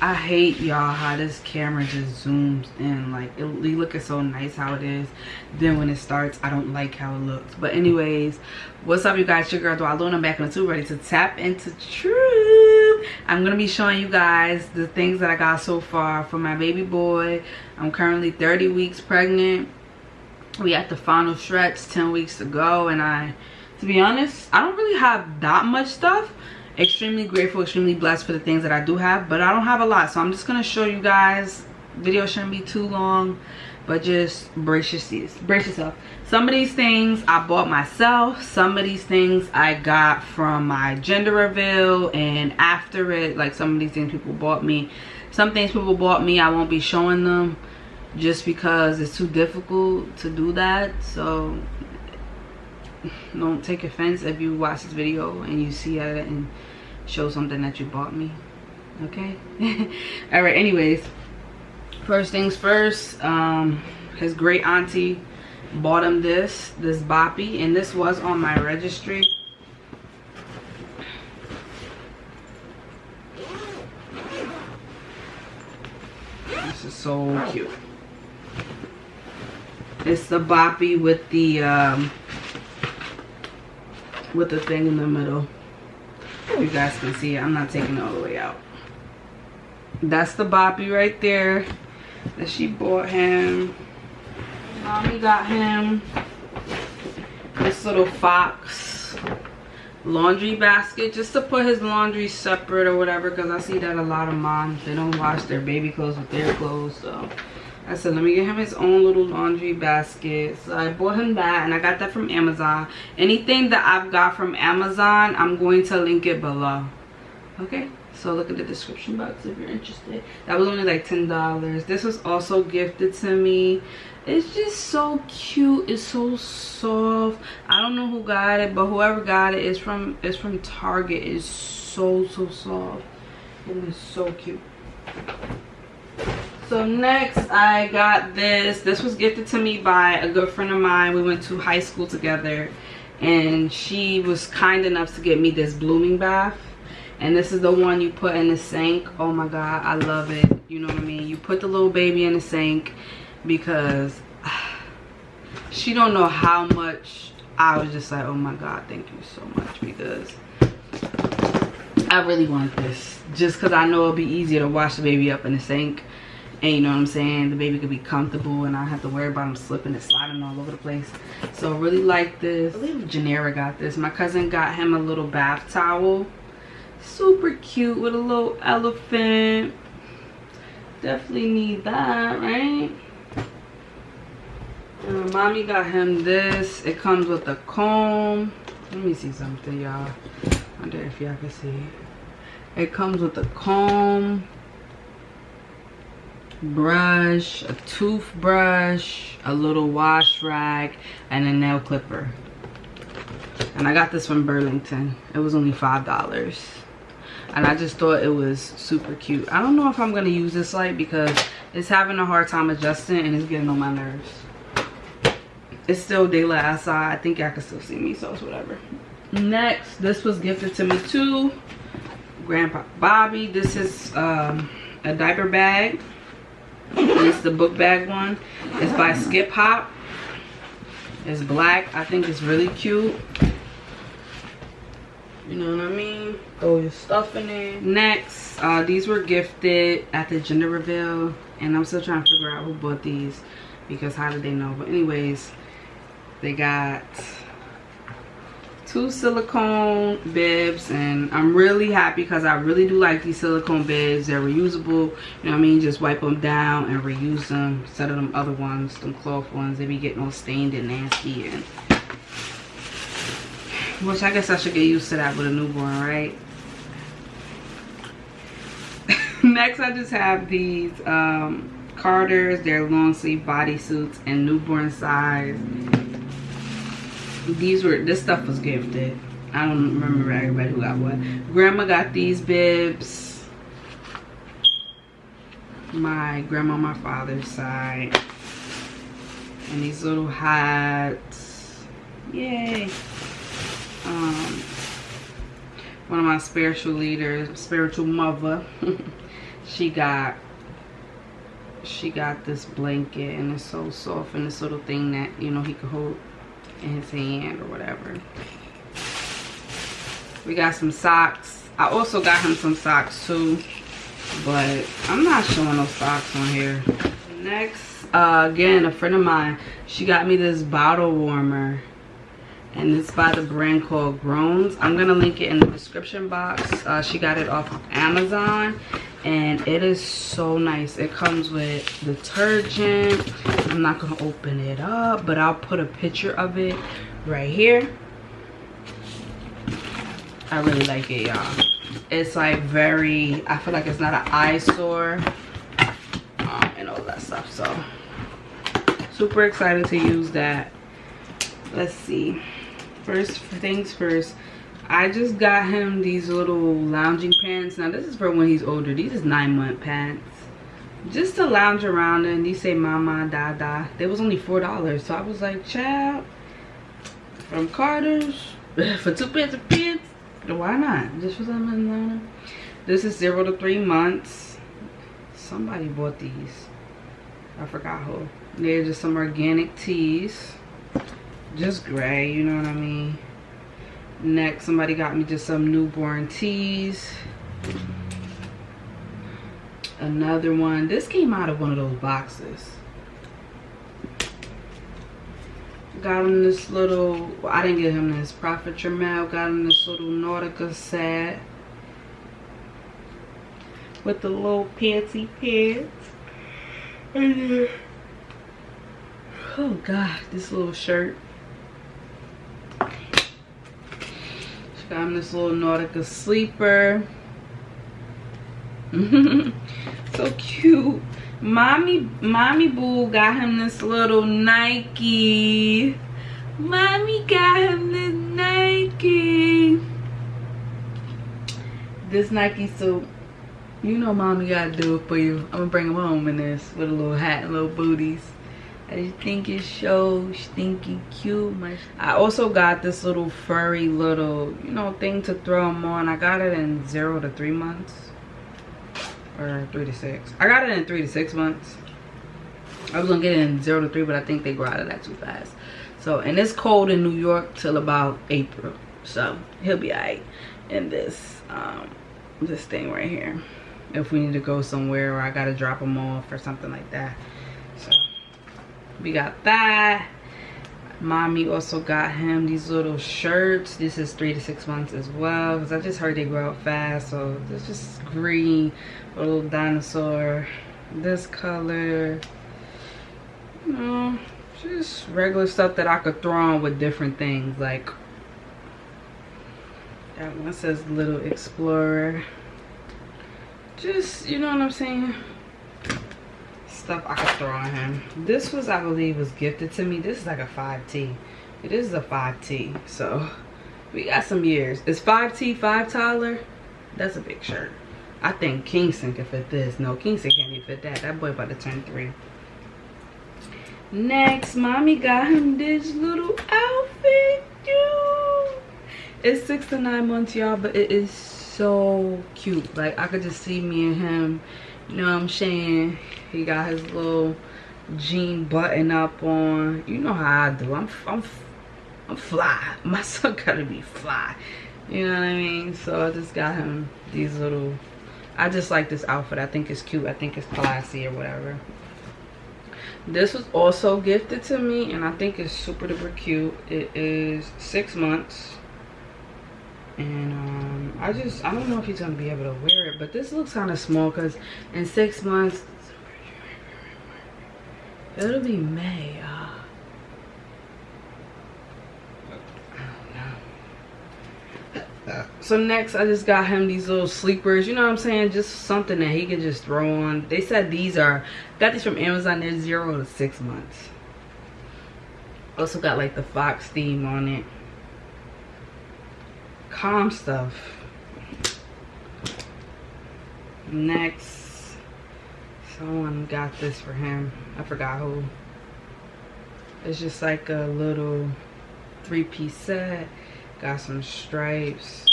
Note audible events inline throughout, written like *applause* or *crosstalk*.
I hate y'all how this camera just zooms in. Like it, it looking so nice how it is. Then when it starts, I don't like how it looks. But anyways, what's up you guys? Your girl I'm back on the tube ready to tap into truth. I'm gonna be showing you guys the things that I got so far for my baby boy. I'm currently 30 weeks pregnant. We at the final stretch, 10 weeks to go, and I to be honest, I don't really have that much stuff extremely grateful extremely blessed for the things that i do have but i don't have a lot so i'm just gonna show you guys. Video shouldn't be too long but just brace your brace yourself. Some of these things i bought myself some of these things i got from my gender reveal and after it like some of these things people bought me. Some things people bought me i won't be showing them just because it's too difficult to do that so don't take offense if you watch this video and you see it and show something that you bought me okay? *laughs* All right anyways first things first um his great auntie bought him this this boppy and this was on my registry. This is so cute. It's the boppy with the um with the thing in the middle. You guys can see it. I'm not taking it all the way out. That's the boppy right there that she bought him. Mommy got him. This little fox laundry basket just to put his laundry separate or whatever because i see that a lot of moms they don't wash their baby clothes with their clothes so I said, let me get him his own little laundry basket. So I bought him that and I got that from Amazon. Anything that I've got from Amazon, I'm going to link it below. Okay, so look at the description box if you're interested. That was only like $10. This was also gifted to me. It's just so cute. It's so soft. I don't know who got it, but whoever got it is from it's from Target. It's so so soft. And it's so cute so next i got this. This was gifted to me by a good friend of mine. We went to high school together and she was kind enough to get me this blooming bath. And this is the one you put in the sink. Oh my god i love it. You know what i mean? You put the little baby in the sink because ah, she don't know how much i was just like oh my god thank you so much because i really want this. Just because i know it'll be easier to wash the baby up in the sink and you know what i'm saying? The baby could be comfortable and i have to worry about him slipping and sliding all over the place. So really like this. I believe Janera got this. My cousin got him a little bath towel. Super cute with a little elephant. Definitely need that right? And mommy got him this. It comes with a comb. Let me see something y'all. I wonder if y'all can see. It comes with a comb brush, a toothbrush, a little wash rag, and a nail clipper. And I got this from Burlington. It was only $5. And I just thought it was super cute. I don't know if I'm going to use this light because it's having a hard time adjusting and it's getting on my nerves. It's still daylight outside. I think y'all can still see me, so it's whatever. Next, this was gifted to me too. Grandpa Bobby. This is um, a diaper bag it's the book bag one. It's by Skip Hop. It's black. I think it's really cute. You know what I mean? Throw your stuff in there. Next, uh, these were gifted at the gender reveal. And I'm still trying to figure out who bought these. Because how did they know? But anyways, they got two silicone bibs and i'm really happy because i really do like these silicone bibs. They're reusable you know what i mean? Just wipe them down and reuse them instead of them other ones them cloth ones. They be getting all stained and nasty and which i guess i should get used to that with a newborn right? *laughs* Next i just have these um carters. They're long sleeve bodysuits and newborn size these were this stuff was gifted. I don't remember everybody who got what grandma got these bibs. My grandma my father's side. And these little hats. Yay. Um one of my spiritual leaders spiritual mother *laughs* she got she got this blanket and it's so soft and this little thing that you know he could hold in his hand or whatever. We got some socks. I also got him some socks too but i'm not showing no socks on here. Next uh, again a friend of mine she got me this bottle warmer and it's by the brand called groans. I'm gonna link it in the description box. Uh, she got it off of amazon. And it is so nice. It comes with detergent. I'm not gonna open it up but i'll put a picture of it right here. I really like it y'all. It's like very i feel like it's not an eyesore um, and all that stuff. So super excited to use that. Let's see first things first I just got him these little lounging pants. Now this is for when he's older. These is nine month pants. Just to lounge around in. These say mama, dada. They was only four dollars. So I was like, child, from Carter's *laughs* for two pairs of pants. Why not? Just for something. This is zero to three months. Somebody bought these. I forgot who. They're just some organic tees just gray you know what i mean? Next somebody got me just some newborn tees. Another one. This came out of one of those boxes. Got him this little well, i didn't get him this prophet Tremel got him this little nautica set with the little panty pants. Oh god this little shirt Got this little Nautica sleeper. *laughs* so cute. Mommy, mommy boo got him this little Nike. Mommy got him this Nike. This Nike so you know mommy gotta do it for you. I'm gonna bring him home in this with a little hat and little booties. I think it's so stinky cute. I also got this little furry little, you know, thing to throw them on. I got it in zero to three months. Or three to six. I got it in three to six months. I was gonna get it in zero to three, but I think they grow out of that too fast. So, and it's cold in New York till about April. So, he'll be alright in this, um, this thing right here. If we need to go somewhere or I gotta drop him off or something like that we got that. Mommy also got him these little shirts. This is three to six months as well because i just heard they grow up fast so it's just green little dinosaur this color. You know just regular stuff that i could throw on with different things like that one says little explorer. Just you know what i'm saying stuff I could throw on him. This was, I believe, was gifted to me. This is like a 5T. It is a 5T. So, we got some years. It's 5T 5 Tyler? That's a big shirt. I think Kingston can fit this. No, Kingston can't even fit that. That boy about to turn three. Next, mommy got him this little outfit, dude. It's six to nine months, y'all, but it is so cute. Like, I could just see me and him you know what i'm saying? He got his little jean button up on. You know how i do. I'm i'm, I'm fly. *laughs* My son gotta be fly. You know what i mean? So i just got him these little i just like this outfit. I think it's cute. I think it's classy or whatever. This was also gifted to me and i think it's super duper cute. It is six months and um, I just I don't know if he's gonna be able to wear it but this looks kind of small because in six months it'll be May so next I just got him these little sleepers you know what I'm saying? Just something that he can just throw on. They said these are got these from Amazon they're zero to six months. Also got like the fox theme on it calm stuff. Next, someone got this for him. I forgot who. It's just like a little three-piece set. Got some stripes.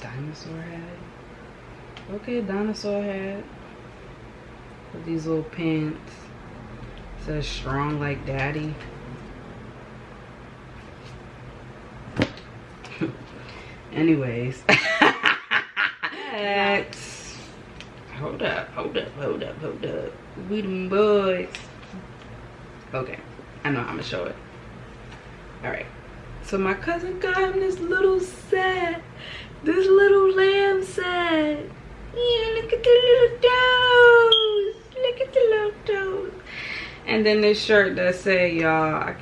Dinosaur hat. Okay, dinosaur hat. With these little pants. Says strong like daddy. Anyways. *laughs* hold up, hold up, hold up, hold up. We them boys. Okay, I know I'm gonna show it. All right. So my cousin got him this little set. This little lamb set. Yeah, look at the little toes. Look at the little toes. And then this shirt that say, y'all,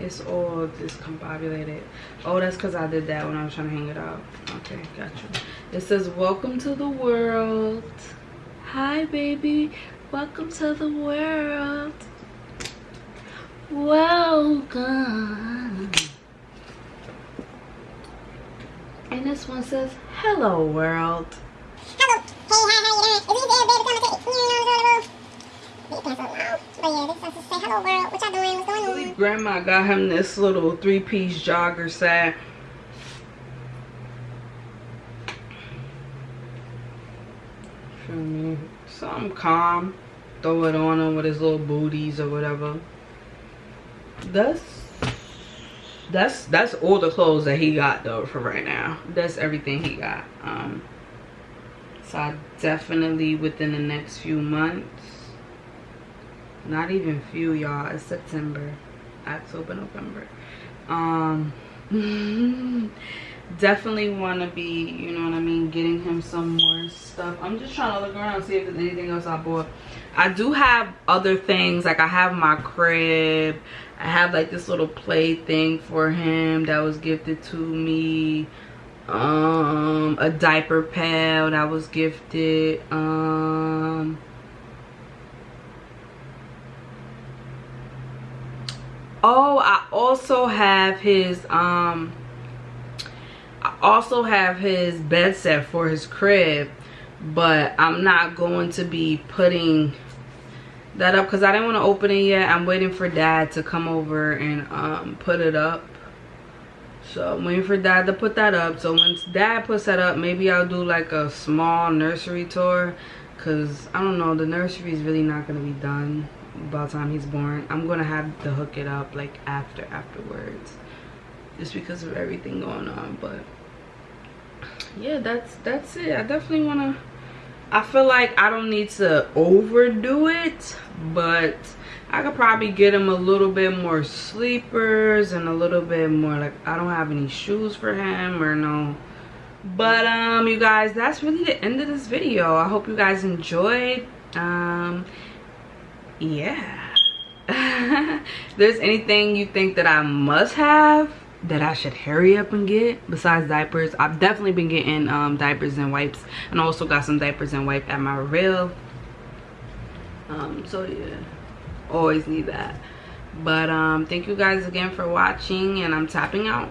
it's all discombobulated. Oh, that's because I did that when I was trying to hang it up. Okay, got you. It says, welcome to the world. Hi, baby. Welcome to the world. Welcome. And this one says, hello world. Hello. Hey, hi, how you doing? Is baby? Hello world. What y'all doing? What's going on? Grandma got him this little three-piece jogger set. Feel me? Something calm. Throw it on him with his little booties or whatever. That's that's that's all the clothes that he got though for right now that's everything he got um so I definitely within the next few months not even few y'all. It's september october november. Um *laughs* definitely want to be you know what i mean getting him some more stuff. I'm just trying to look around see if there's anything else i bought. I do have other things like i have my crib. I have like this little play thing for him that was gifted to me. Um, a diaper pad that was gifted. Um, oh, I also have his um, I also have his bed set for his crib, but I'm not going to be putting that up because I didn't want to open it yet. I'm waiting for dad to come over and um, put it up. So I'm waiting for dad to put that up. So once dad puts that up, maybe I'll do like a small nursery tour. Cause I don't know, the nursery is really not gonna be done by the time he's born. I'm gonna have to hook it up like after afterwards. Just because of everything going on. But yeah, that's that's it. I definitely wanna I feel like I don't need to overdo it, but I could probably get him a little bit more sleepers and a little bit more like I don't have any shoes for him or no. But um you guys, that's really the end of this video. I hope you guys enjoyed. Um yeah. *laughs* there's anything you think that I must have that I should hurry up and get besides diapers. I've definitely been getting um, diapers and wipes and also got some diapers and wipe at my real. Um, so yeah, always need that. But um, thank you guys again for watching and I'm tapping out.